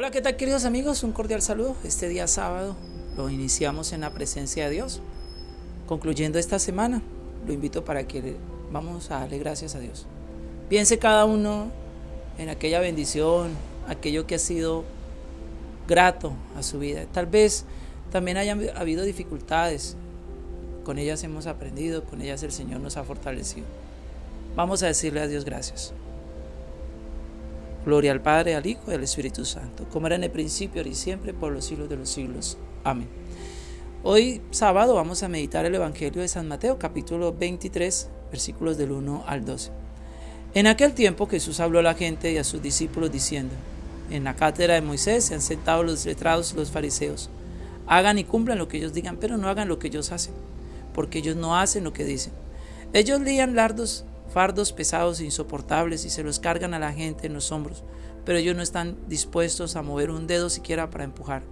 Hola, ¿qué tal queridos amigos? Un cordial saludo. Este día sábado lo iniciamos en la presencia de Dios. Concluyendo esta semana, lo invito para que vamos a darle gracias a Dios. Piense cada uno en aquella bendición, aquello que ha sido grato a su vida. Tal vez también haya habido dificultades. Con ellas hemos aprendido, con ellas el Señor nos ha fortalecido. Vamos a decirle a Dios gracias. Gloria al Padre, al Hijo y al Espíritu Santo, como era en el principio, ahora y siempre, por los siglos de los siglos. Amén. Hoy sábado vamos a meditar el Evangelio de San Mateo, capítulo 23, versículos del 1 al 12. En aquel tiempo Jesús habló a la gente y a sus discípulos diciendo, en la cátedra de Moisés se han sentado los letrados y los fariseos. Hagan y cumplan lo que ellos digan, pero no hagan lo que ellos hacen, porque ellos no hacen lo que dicen. Ellos lían lardos fardos pesados e insoportables y se los cargan a la gente en los hombros, pero ellos no están dispuestos a mover un dedo siquiera para empujar.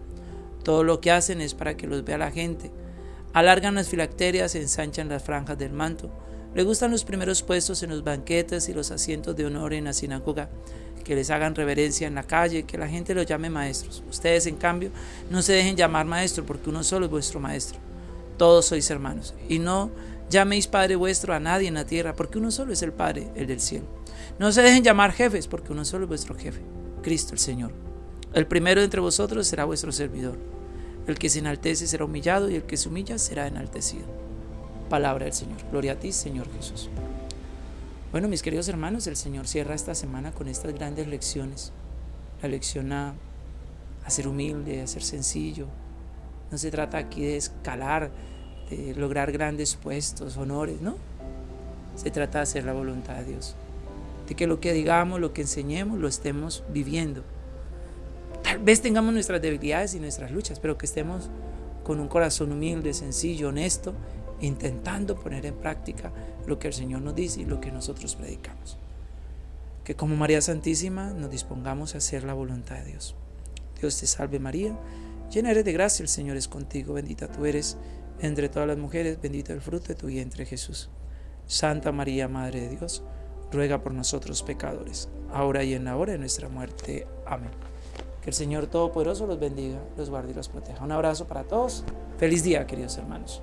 Todo lo que hacen es para que los vea la gente. Alargan las filacterias, ensanchan las franjas del manto. Le gustan los primeros puestos en los banquetes y los asientos de honor en la sinagoga, que les hagan reverencia en la calle, que la gente los llame maestros. Ustedes, en cambio, no se dejen llamar maestro, porque uno solo es vuestro maestro. Todos sois hermanos. Y no Llaméis Padre vuestro a nadie en la tierra, porque uno solo es el Padre, el del cielo. No se dejen llamar jefes, porque uno solo es vuestro jefe, Cristo el Señor. El primero entre vosotros será vuestro servidor. El que se enaltece será humillado y el que se humilla será enaltecido. Palabra del Señor. Gloria a ti, Señor Jesús. Bueno, mis queridos hermanos, el Señor cierra esta semana con estas grandes lecciones. La lección a, a ser humilde, a ser sencillo. No se trata aquí de escalar lograr grandes puestos, honores, ¿no? Se trata de hacer la voluntad de Dios, de que lo que digamos, lo que enseñemos, lo estemos viviendo. Tal vez tengamos nuestras debilidades y nuestras luchas, pero que estemos con un corazón humilde, sencillo, honesto, intentando poner en práctica lo que el Señor nos dice y lo que nosotros predicamos. Que como María Santísima nos dispongamos a hacer la voluntad de Dios. Dios te salve María, llena eres de gracia, el Señor es contigo, bendita tú eres entre todas las mujeres, bendito el fruto de tu vientre Jesús. Santa María, Madre de Dios, ruega por nosotros pecadores, ahora y en la hora de nuestra muerte. Amén. Que el Señor Todopoderoso los bendiga, los guarde y los proteja. Un abrazo para todos. Feliz día, queridos hermanos.